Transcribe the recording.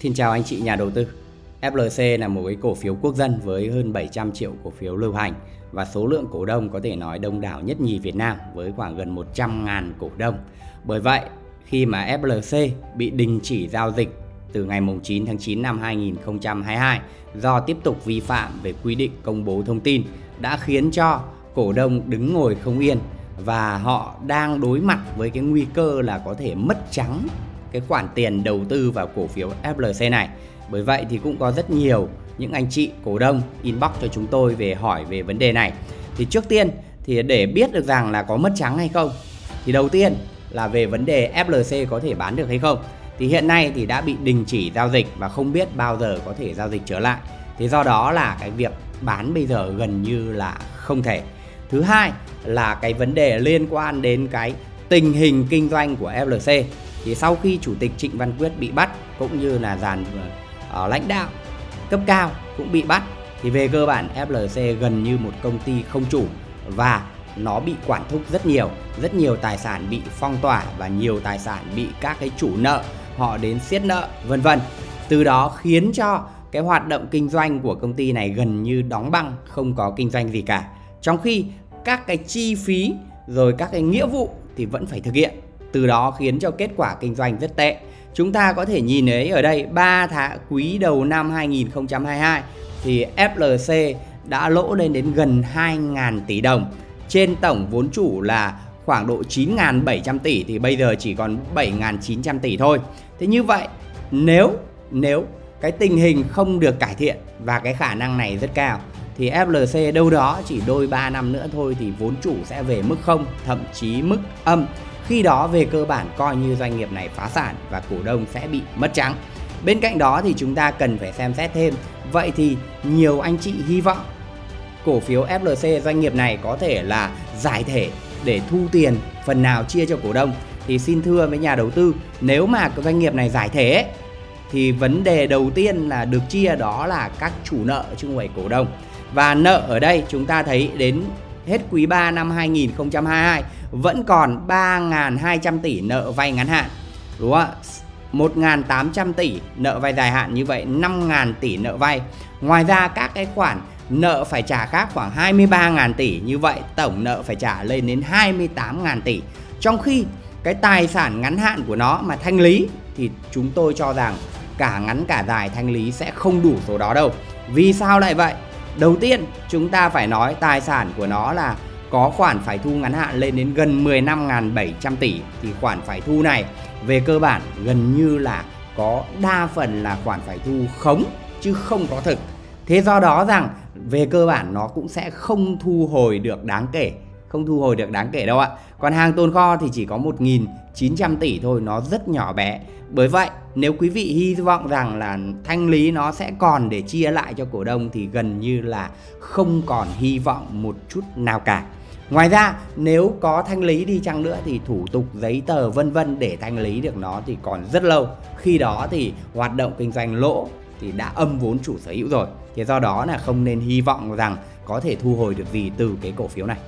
Xin chào anh chị nhà đầu tư. FLC là một cái cổ phiếu quốc dân với hơn 700 triệu cổ phiếu lưu hành và số lượng cổ đông có thể nói đông đảo nhất nhì Việt Nam với khoảng gần 100.000 cổ đông. Bởi vậy, khi mà FLC bị đình chỉ giao dịch từ ngày 9 tháng 9 năm 2022 do tiếp tục vi phạm về quy định công bố thông tin đã khiến cho cổ đông đứng ngồi không yên và họ đang đối mặt với cái nguy cơ là có thể mất trắng cái khoản tiền đầu tư vào cổ phiếu FLC này. Bởi vậy thì cũng có rất nhiều những anh chị cổ đông inbox cho chúng tôi về hỏi về vấn đề này. Thì trước tiên thì để biết được rằng là có mất trắng hay không, thì đầu tiên là về vấn đề FLC có thể bán được hay không. Thì hiện nay thì đã bị đình chỉ giao dịch và không biết bao giờ có thể giao dịch trở lại. Thế do đó là cái việc bán bây giờ gần như là không thể. Thứ hai là cái vấn đề liên quan đến cái tình hình kinh doanh của FLC thì sau khi chủ tịch Trịnh Văn Quyết bị bắt cũng như là dàn ở lãnh đạo cấp cao cũng bị bắt thì về cơ bản FLC gần như một công ty không chủ và nó bị quản thúc rất nhiều, rất nhiều tài sản bị phong tỏa và nhiều tài sản bị các cái chủ nợ họ đến siết nợ vân vân. Từ đó khiến cho cái hoạt động kinh doanh của công ty này gần như đóng băng, không có kinh doanh gì cả. Trong khi các cái chi phí rồi các cái nghĩa vụ thì vẫn phải thực hiện từ đó khiến cho kết quả kinh doanh rất tệ. Chúng ta có thể nhìn thấy ở đây 3 tháng quý đầu năm 2022 thì FLC đã lỗ lên đến gần 2.000 tỷ đồng. Trên tổng vốn chủ là khoảng độ 9.700 tỷ thì bây giờ chỉ còn 7.900 tỷ thôi. Thế như vậy nếu nếu cái tình hình không được cải thiện và cái khả năng này rất cao thì FLC đâu đó chỉ đôi 3 năm nữa thôi thì vốn chủ sẽ về mức không, thậm chí mức âm. Khi đó về cơ bản coi như doanh nghiệp này phá sản và cổ đông sẽ bị mất trắng. Bên cạnh đó thì chúng ta cần phải xem xét thêm. Vậy thì nhiều anh chị hy vọng cổ phiếu FLC doanh nghiệp này có thể là giải thể để thu tiền, phần nào chia cho cổ đông thì xin thưa với nhà đầu tư, nếu mà doanh nghiệp này giải thể thì vấn đề đầu tiên là được chia đó là các chủ nợ chứ không phải cổ đông và nợ ở đây chúng ta thấy đến hết quý 3 năm 2022 vẫn còn 3.200 tỷ nợ vay ngắn hạn. Đúng không ạ? 1.800 tỷ nợ vay dài hạn như vậy 5.000 tỷ nợ vay. Ngoài ra các cái khoản nợ phải trả khác khoảng 23.000 tỷ như vậy, tổng nợ phải trả lên đến 28.000 tỷ. Trong khi cái tài sản ngắn hạn của nó mà thanh lý thì chúng tôi cho rằng cả ngắn cả dài thanh lý sẽ không đủ số đó đâu. Vì sao lại vậy? Đầu tiên chúng ta phải nói tài sản của nó là có khoản phải thu ngắn hạn lên đến gần 15.700 tỷ thì khoản phải thu này về cơ bản gần như là có đa phần là khoản phải thu khống chứ không có thực. Thế do đó rằng về cơ bản nó cũng sẽ không thu hồi được đáng kể, không thu hồi được đáng kể đâu ạ. Còn hàng tồn kho thì chỉ có 1.900 tỷ thôi, nó rất nhỏ bé. Bởi vậy, nếu quý vị hy vọng rằng là thanh lý nó sẽ còn để chia lại cho cổ đông thì gần như là không còn hy vọng một chút nào cả. Ngoài ra nếu có thanh lý đi chăng nữa thì thủ tục giấy tờ vân vân để thanh lý được nó thì còn rất lâu. Khi đó thì hoạt động kinh doanh lỗ thì đã âm vốn chủ sở hữu rồi. Thế do đó là không nên hy vọng rằng có thể thu hồi được gì từ cái cổ phiếu này.